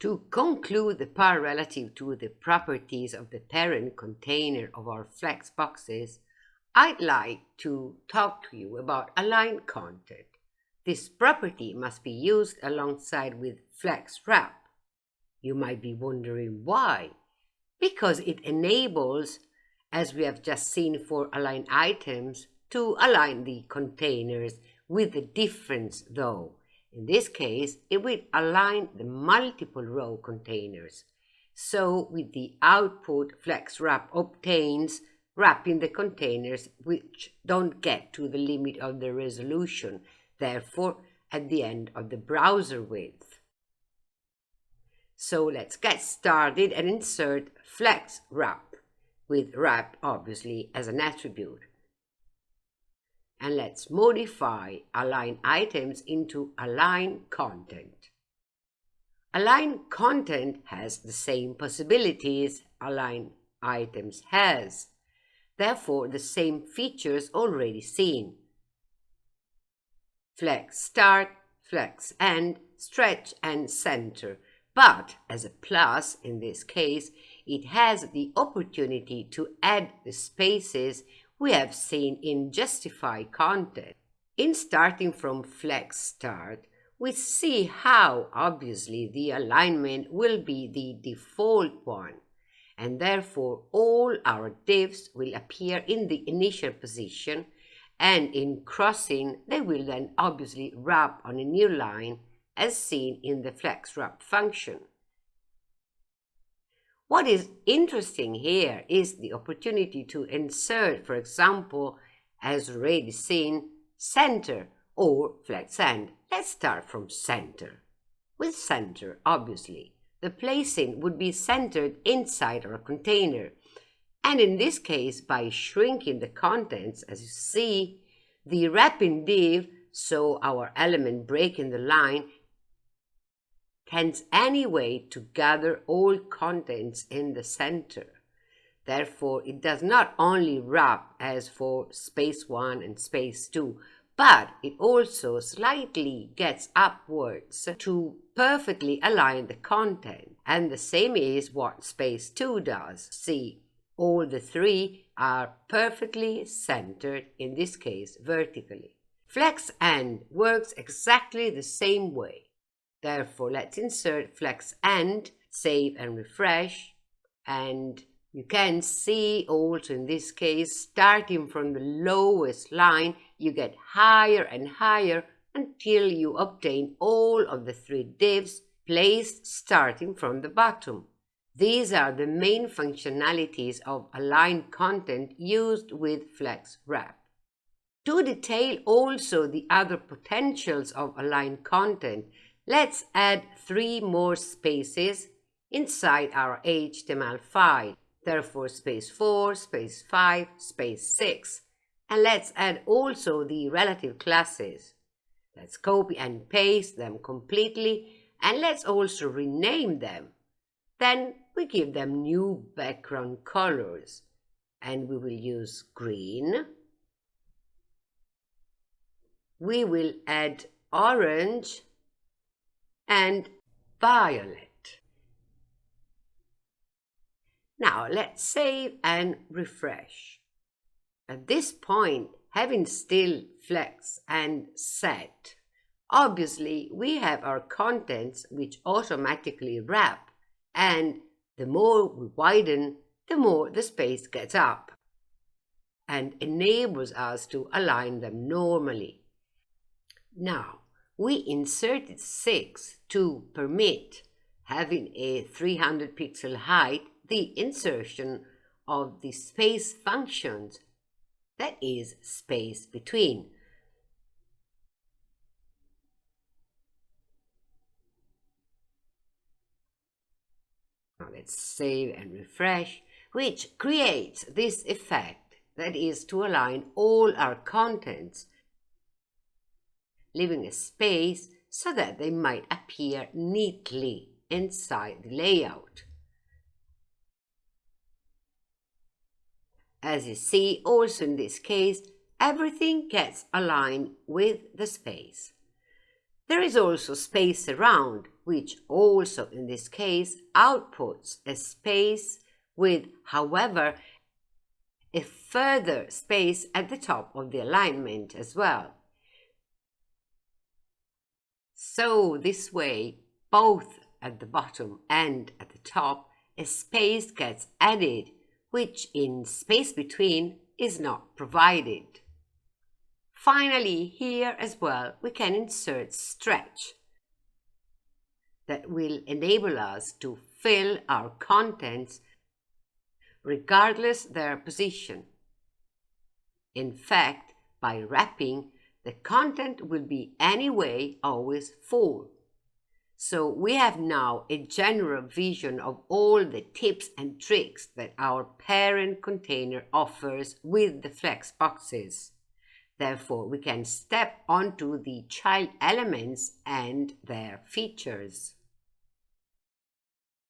To conclude the part relative to the properties of the parent container of our flex boxes, I'd like to talk to you about align content. This property must be used alongside with flex wrap. You might be wondering why. Because it enables, as we have just seen for align items, to align the containers with the difference though. In this case, it will align the multiple row containers. So with the output, flex wrap obtains wrapping the containers which don't get to the limit of the resolution, therefore at the end of the browser width. So let's get started and insert flex wrap with wrap obviously as an attribute and let's modify align items into align content. Align content has the same possibilities align items has, therefore the same features already seen. Flex start, flex end, stretch and center, but as a plus in this case, it has the opportunity to add the spaces we have seen in justify content. In starting from flex start, we see how obviously the alignment will be the default one and therefore all our divs will appear in the initial position and in crossing they will then obviously wrap on a new line as seen in the flex wrap function. What is interesting here is the opportunity to insert, for example, as already seen, center or flex end. Let's start from center. With center, obviously, the placing would be centered inside our container. And in this case, by shrinking the contents, as you see, the wrapping div, so our element breaking the line, tends anyway to gather all contents in the center. Therefore, it does not only wrap as for space 1 and space 2, but it also slightly gets upwards to perfectly align the content. And the same is what space 2 does. See, all the three are perfectly centered, in this case vertically. Flex end works exactly the same way. Therefore, let's insert flex end, save and refresh. And you can see also in this case, starting from the lowest line, you get higher and higher until you obtain all of the three divs placed starting from the bottom. These are the main functionalities of align content used with Flex Wrap. To detail also the other potentials of align content, Let's add three more spaces inside our HTML file. Therefore, space 4, space 5, space 6. And let's add also the relative classes. Let's copy and paste them completely and let's also rename them. Then we give them new background colors and we will use green. We will add orange and violet. Now let's save and refresh. At this point, having still flex end set, obviously we have our contents which automatically wrap and the more we widen, the more the space gets up and enables us to align them normally. Now, we inserted 6 to permit having a 300 pixel height the insertion of the space functions that is space between. Now let's save and refresh, which creates this effect that is to align all our contents leaving a space so that they might appear neatly inside the layout. As you see, also in this case, everything gets aligned with the space. There is also space around, which also in this case outputs a space with, however, a further space at the top of the alignment as well. So this way, both at the bottom and at the top, a space gets added, which in space between is not provided. Finally, here as well, we can insert stretch that will enable us to fill our contents regardless their position. In fact, by wrapping, the content will be anyway always full. So we have now a general vision of all the tips and tricks that our parent container offers with the flex boxes. Therefore, we can step onto the child elements and their features.